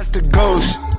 That's the ghost.